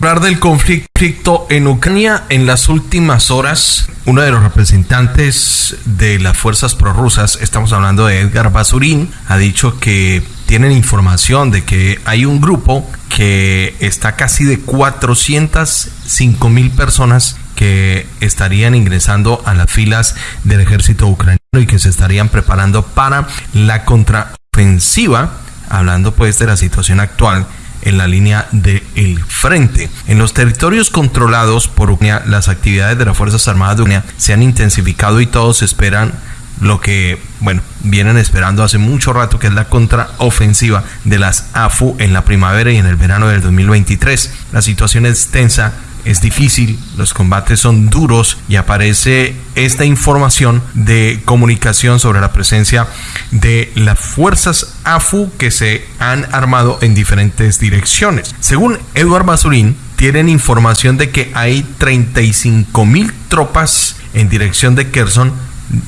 Hablar del conflicto en Ucrania en las últimas horas, uno de los representantes de las fuerzas prorrusas, estamos hablando de Edgar Basurín, ha dicho que tienen información de que hay un grupo que está casi de 405 mil personas que estarían ingresando a las filas del ejército ucraniano y que se estarían preparando para la contraofensiva, hablando pues de la situación actual en la línea del frente. En los territorios controlados por Ucrania, las actividades de las Fuerzas Armadas de Ucrania se han intensificado y todos esperan lo que, bueno, vienen esperando hace mucho rato, que es la contraofensiva de las AFU en la primavera y en el verano del 2023. La situación es tensa es difícil, los combates son duros y aparece esta información de comunicación sobre la presencia de las fuerzas AFU que se han armado en diferentes direcciones. Según Eduard Basurín, tienen información de que hay 35 mil tropas en dirección de Kherson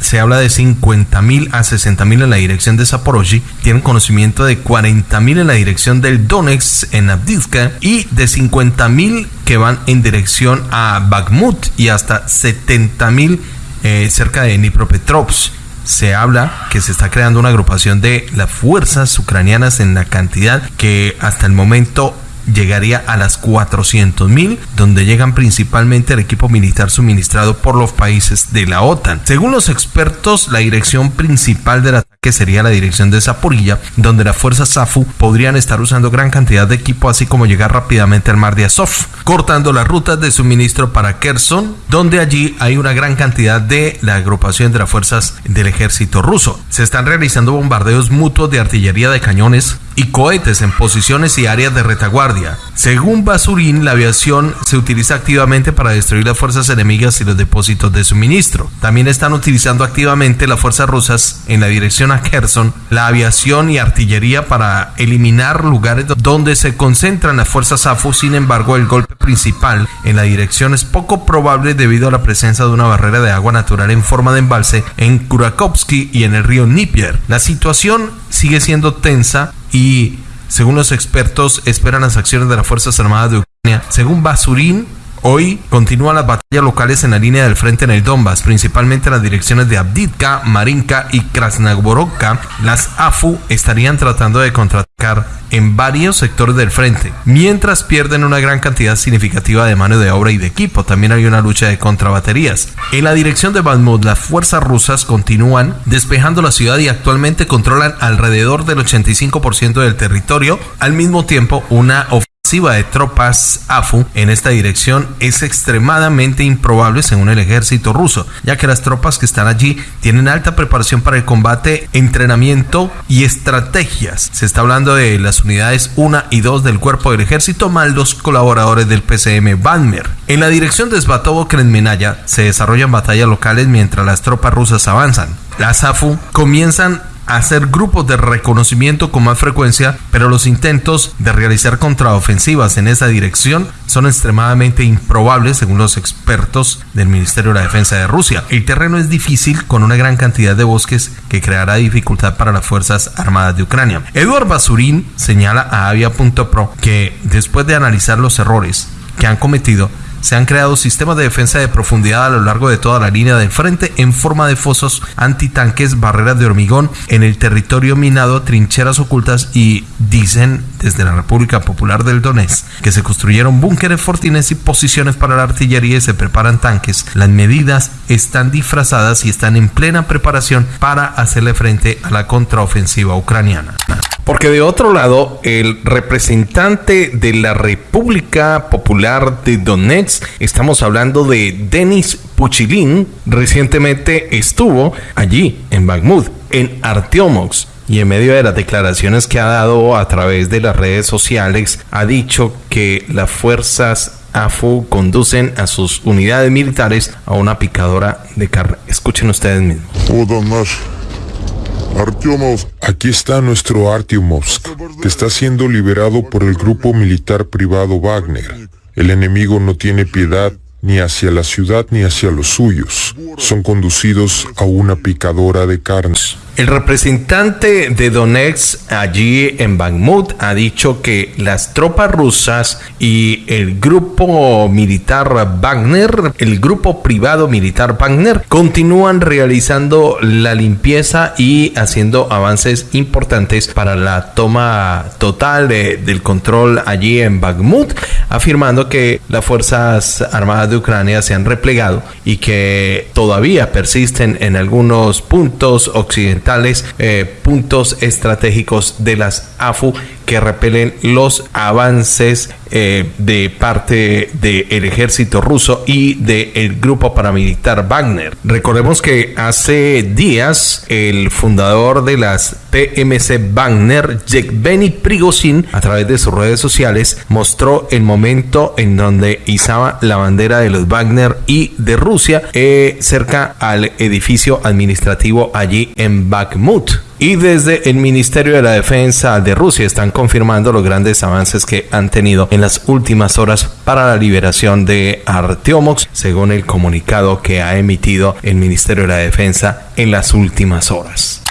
se habla de 50 mil a 60 mil en la dirección de Zaporozhye, tienen conocimiento de 40 mil en la dirección del Donetsk en Abdivka y de 50 mil que van en dirección a Bakhmut y hasta 70 mil eh, cerca de Dnipropetrovsk. Se habla que se está creando una agrupación de las fuerzas ucranianas en la cantidad que hasta el momento llegaría a las 400 mil, donde llegan principalmente el equipo militar suministrado por los países de la OTAN. Según los expertos, la dirección principal del ataque sería la dirección de Zaporilla, donde las fuerzas SAFU podrían estar usando gran cantidad de equipo, así como llegar rápidamente al mar de Azov, cortando las rutas de suministro para Kherson, donde allí hay una gran cantidad de la agrupación de las fuerzas del ejército ruso. Se están realizando bombardeos mutuos de artillería de cañones y cohetes en posiciones y áreas de retaguardia. Según Basurín, la aviación se utiliza activamente para destruir las fuerzas enemigas y los depósitos de suministro. También están utilizando activamente las fuerzas rusas en la dirección a Kherson, la aviación y artillería para eliminar lugares donde se concentran las fuerzas AFU. Sin embargo, el golpe principal en la dirección es poco probable debido a la presencia de una barrera de agua natural en forma de embalse en Kurakovsky y en el río Nipier. La situación sigue siendo tensa y según los expertos esperan las acciones de las Fuerzas Armadas de Ucrania. Según Basurín, Hoy continúan las batallas locales en la línea del frente en el Donbass, principalmente en las direcciones de Abdivka, Marinka y Krasnogorovka. Las AFU estarían tratando de contraatacar en varios sectores del frente, mientras pierden una gran cantidad significativa de mano de obra y de equipo. También hay una lucha de contrabaterías. En la dirección de Bakhmut, las fuerzas rusas continúan despejando la ciudad y actualmente controlan alrededor del 85% del territorio. Al mismo tiempo, una de tropas AFU en esta dirección es extremadamente improbable según el ejército ruso, ya que las tropas que están allí tienen alta preparación para el combate, entrenamiento y estrategias. Se está hablando de las unidades 1 y 2 del cuerpo del ejército, más los colaboradores del PCM Banmer. En la dirección de Svatovo Krenmenaya se desarrollan batallas locales mientras las tropas rusas avanzan. Las AFU comienzan hacer grupos de reconocimiento con más frecuencia, pero los intentos de realizar contraofensivas en esa dirección son extremadamente improbables según los expertos del Ministerio de la Defensa de Rusia. El terreno es difícil con una gran cantidad de bosques que creará dificultad para las Fuerzas Armadas de Ucrania. Eduard Basurín señala a Avia.pro que después de analizar los errores que han cometido, se han creado sistemas de defensa de profundidad a lo largo de toda la línea del frente en forma de fosos antitanques, barreras de hormigón en el territorio minado, trincheras ocultas y dicen desde la República Popular del Donetsk que se construyeron búnkeres, fortines y posiciones para la artillería y se preparan tanques. Las medidas están disfrazadas y están en plena preparación para hacerle frente a la contraofensiva ucraniana. Porque de otro lado, el representante de la República Popular de Donetsk, estamos hablando de Denis Puchilin, recientemente estuvo allí en Bakhmut, en Artyomovsk. Y en medio de las declaraciones que ha dado a través de las redes sociales, ha dicho que las fuerzas AFU conducen a sus unidades militares a una picadora de carne. Escuchen ustedes mismos. Aquí está nuestro Artyomovsk, que está siendo liberado por el grupo militar privado Wagner. El enemigo no tiene piedad ni hacia la ciudad ni hacia los suyos. Son conducidos a una picadora de carnes. El representante de Donetsk allí en Bakhmut ha dicho que las tropas rusas y el grupo militar Wagner, el grupo privado militar Wagner, continúan realizando la limpieza y haciendo avances importantes para la toma total del control allí en Bakhmut, afirmando que las Fuerzas Armadas de Ucrania se han replegado y que todavía persisten en algunos puntos occidentales eh, puntos estratégicos de las AFU que repelen los avances eh, de parte del ejército ruso y del grupo paramilitar Wagner. Recordemos que hace días el fundador de las PMC Wagner, Yevgeny Prigozhin, a través de sus redes sociales, mostró el momento en donde izaba la bandera de los Wagner y de Rusia eh, cerca al edificio administrativo allí en Bakhmut. Y desde el Ministerio de la Defensa de Rusia están confirmando los grandes avances que han tenido en las últimas horas para la liberación de Arteomox, según el comunicado que ha emitido el Ministerio de la Defensa en las últimas horas.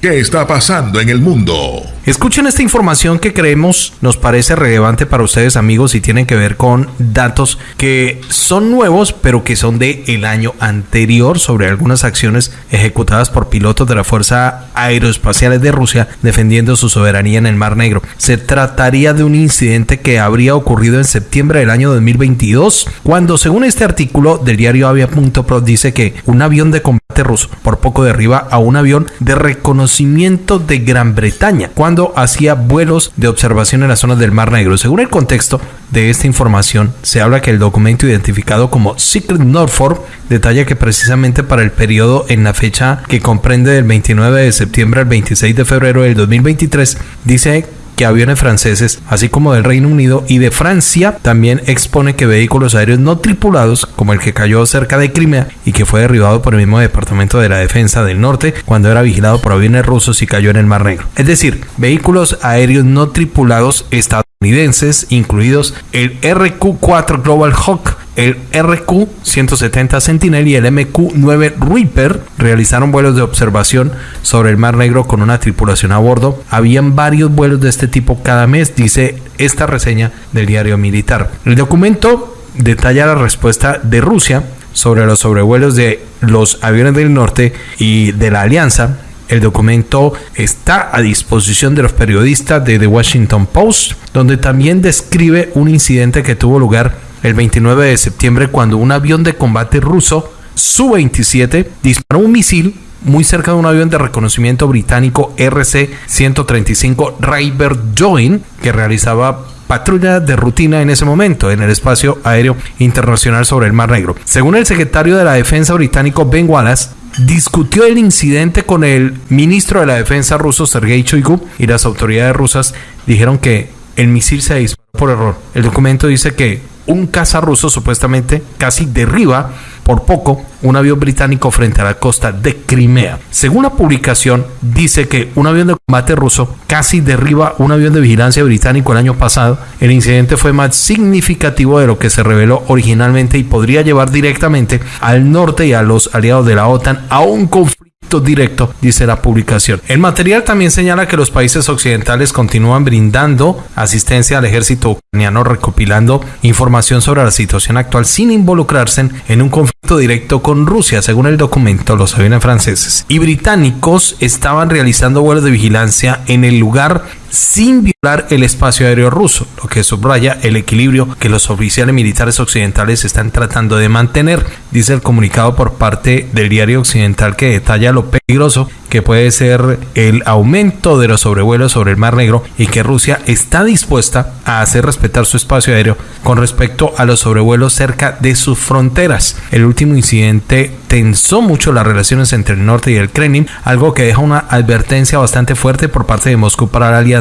¿Qué está pasando en el mundo? Escuchen esta información que creemos nos parece relevante para ustedes amigos y tienen que ver con datos que son nuevos pero que son de el año anterior sobre algunas acciones ejecutadas por pilotos de la Fuerza Aeroespacial de Rusia defendiendo su soberanía en el Mar Negro. Se trataría de un incidente que habría ocurrido en septiembre del año 2022 cuando según este artículo del diario Avia.pro dice que un avión de combate ruso por poco derriba a un avión de reconocimiento de Gran Bretaña cuando hacía vuelos de observación en las zonas del Mar Negro. Según el contexto de esta información, se habla que el documento identificado como Secret Norfolk detalla que precisamente para el periodo en la fecha que comprende del 29 de septiembre al 26 de febrero del 2023, dice que aviones franceses, así como del Reino Unido y de Francia, también expone que vehículos aéreos no tripulados, como el que cayó cerca de Crimea y que fue derribado por el mismo Departamento de la Defensa del Norte cuando era vigilado por aviones rusos y cayó en el Mar Negro. Es decir, vehículos aéreos no tripulados estadounidenses, incluidos el RQ-4 Global Hawk el RQ-170 Sentinel y el MQ-9 Reaper realizaron vuelos de observación sobre el Mar Negro con una tripulación a bordo. Habían varios vuelos de este tipo cada mes, dice esta reseña del diario militar. El documento detalla la respuesta de Rusia sobre los sobrevuelos de los aviones del norte y de la alianza el documento está a disposición de los periodistas de The Washington Post, donde también describe un incidente que tuvo lugar el 29 de septiembre cuando un avión de combate ruso Su-27 disparó un misil muy cerca de un avión de reconocimiento británico RC-135 River Join que realizaba patrulla de rutina en ese momento en el espacio aéreo internacional sobre el Mar Negro. Según el secretario de la Defensa británico Ben Wallace, discutió el incidente con el ministro de la Defensa ruso Sergei Shoigu y las autoridades rusas dijeron que el misil se disparó por error. El documento dice que un caza ruso supuestamente casi derriba por poco un avión británico frente a la costa de Crimea. Según la publicación, dice que un avión de combate ruso casi derriba un avión de vigilancia británico el año pasado. El incidente fue más significativo de lo que se reveló originalmente y podría llevar directamente al norte y a los aliados de la OTAN a un conflicto directo, dice la publicación. El material también señala que los países occidentales continúan brindando asistencia al ejército ucraniano, recopilando información sobre la situación actual sin involucrarse en un conflicto directo con Rusia, según el documento. Los aviones franceses y británicos estaban realizando vuelos de vigilancia en el lugar sin violar el espacio aéreo ruso, lo que subraya el equilibrio que los oficiales militares occidentales están tratando de mantener, dice el comunicado por parte del diario occidental que detalla lo peligroso que puede ser el aumento de los sobrevuelos sobre el Mar Negro y que Rusia está dispuesta a hacer respetar su espacio aéreo con respecto a los sobrevuelos cerca de sus fronteras. El último incidente tensó mucho las relaciones entre el norte y el Kremlin, algo que deja una advertencia bastante fuerte por parte de Moscú para la alianza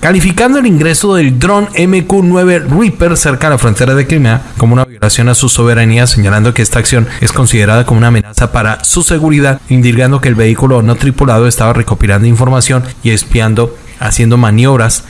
calificando el ingreso del dron MQ-9 Reaper cerca de la frontera de Crimea como una violación a su soberanía, señalando que esta acción es considerada como una amenaza para su seguridad, indicando que el vehículo no tripulado estaba recopilando información y espiando, haciendo maniobras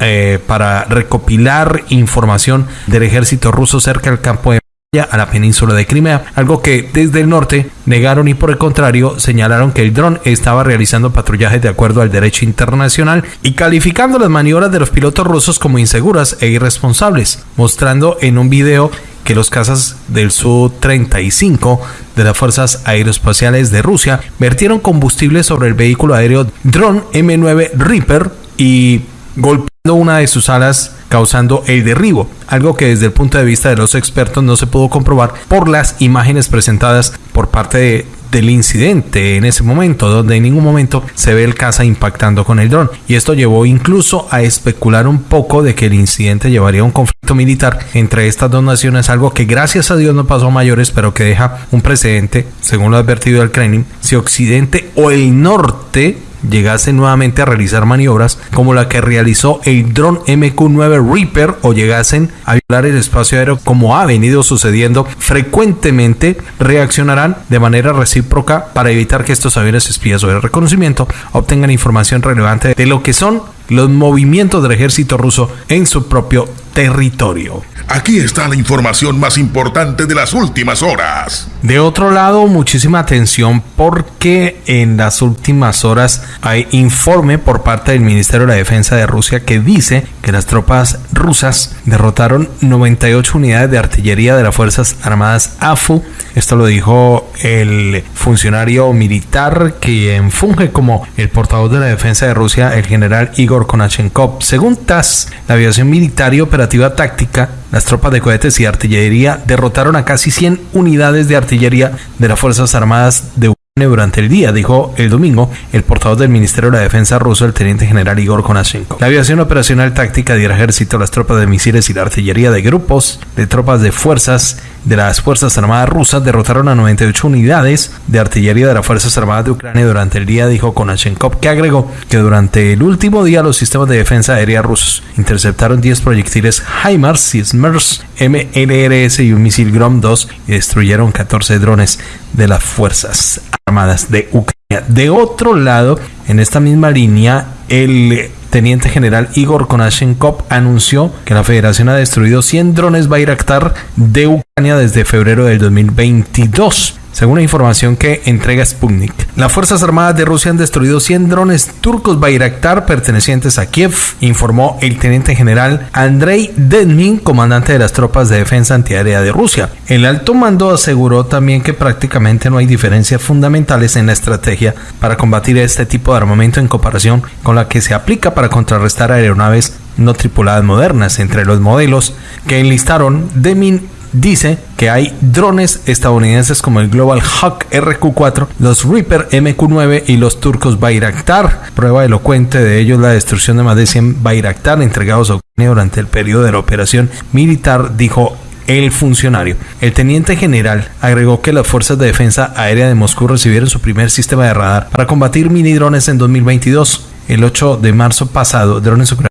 eh, para recopilar información del ejército ruso cerca del campo de a la península de Crimea, algo que desde el norte negaron y por el contrario señalaron que el dron estaba realizando patrullaje de acuerdo al derecho internacional y calificando las maniobras de los pilotos rusos como inseguras e irresponsables, mostrando en un video que los cazas del Su-35 de las Fuerzas Aeroespaciales de Rusia vertieron combustible sobre el vehículo aéreo Drone M9 Reaper y golpeando una de sus alas causando el derribo, algo que desde el punto de vista de los expertos no se pudo comprobar por las imágenes presentadas por parte de, del incidente en ese momento, donde en ningún momento se ve el caza impactando con el dron. Y esto llevó incluso a especular un poco de que el incidente llevaría a un conflicto militar entre estas dos naciones, algo que gracias a Dios no pasó a mayores, pero que deja un precedente, según lo advertido el Kremlin, si Occidente o el norte llegase nuevamente a realizar maniobras como la que realizó el dron MQ-9 Reaper o llegasen a violar el espacio aéreo como ha venido sucediendo frecuentemente, reaccionarán de manera recíproca para evitar que estos aviones espías o de reconocimiento obtengan información relevante de lo que son los movimientos del ejército ruso en su propio territorio. Aquí está la información más importante de las últimas horas. De otro lado, muchísima atención porque en las últimas horas hay informe por parte del Ministerio de la Defensa de Rusia que dice que las tropas rusas derrotaron 98 unidades de artillería de las Fuerzas Armadas AFU. Esto lo dijo el funcionario militar quien funge como el portavoz de la defensa de Rusia, el general Igor Konachenkov. Según TASS, la aviación militar y operativa táctica las tropas de cohetes y artillería derrotaron a casi 100 unidades de artillería de las Fuerzas Armadas de durante el día, dijo el domingo el portavoz del Ministerio de la Defensa ruso, el teniente general Igor Konashenko. La aviación operacional táctica del ejército, las tropas de misiles y la artillería de grupos de tropas de fuerzas de las Fuerzas Armadas rusas derrotaron a 98 unidades de artillería de las Fuerzas Armadas de Ucrania durante el día, dijo Konashenkov, que agregó que durante el último día los sistemas de defensa aérea rusos interceptaron 10 proyectiles HIMARS, SISMERS, MLRS y un misil Grom-2 y destruyeron 14 drones de las Fuerzas Armadas de Ucrania. De otro lado, en esta misma línea, el teniente general Igor Konashenkov anunció que la federación ha destruido 100 drones Bayraktar de Ucrania desde febrero del 2022 según la información que entrega Sputnik. Las Fuerzas Armadas de Rusia han destruido 100 drones turcos Bayraktar pertenecientes a Kiev, informó el teniente general Andrei Denmin, comandante de las tropas de defensa antiaérea de Rusia. El alto mando aseguró también que prácticamente no hay diferencias fundamentales en la estrategia para combatir este tipo de armamento en comparación con la que se aplica para contrarrestar aeronaves no tripuladas modernas. Entre los modelos que enlistaron, Demin dice que hay drones estadounidenses como el Global Hawk RQ4, los Reaper MQ9 y los turcos Bayraktar. Prueba elocuente de ello la destrucción de más de 100 Bayraktar entregados a Ucrania durante el periodo de la operación militar, dijo el funcionario. El teniente general agregó que las fuerzas de defensa aérea de Moscú recibieron su primer sistema de radar para combatir mini drones en 2022. El 8 de marzo pasado, drones ucranianos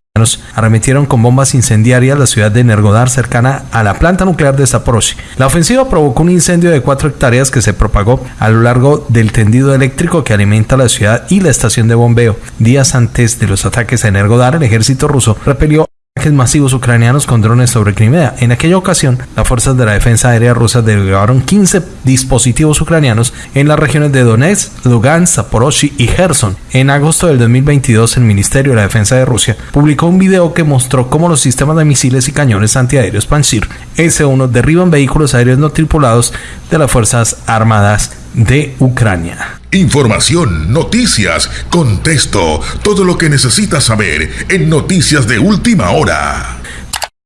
arremetieron con bombas incendiarias la ciudad de Nergodar cercana a la planta nuclear de Zaporozhye. La ofensiva provocó un incendio de 4 hectáreas que se propagó a lo largo del tendido eléctrico que alimenta la ciudad y la estación de bombeo. Días antes de los ataques a Nergodar, el ejército ruso repelió masivos ucranianos con drones sobre Crimea. En aquella ocasión, las fuerzas de la defensa aérea rusa desplegaron 15 dispositivos ucranianos en las regiones de Donetsk, Lugansk, Zaporozhye y Gerson. En agosto del 2022, el Ministerio de la Defensa de Rusia publicó un video que mostró cómo los sistemas de misiles y cañones antiaéreos Pantsir S-1 derriban vehículos aéreos no tripulados de las Fuerzas Armadas de Ucrania. Información, noticias, contexto, todo lo que necesitas saber en Noticias de Última Hora.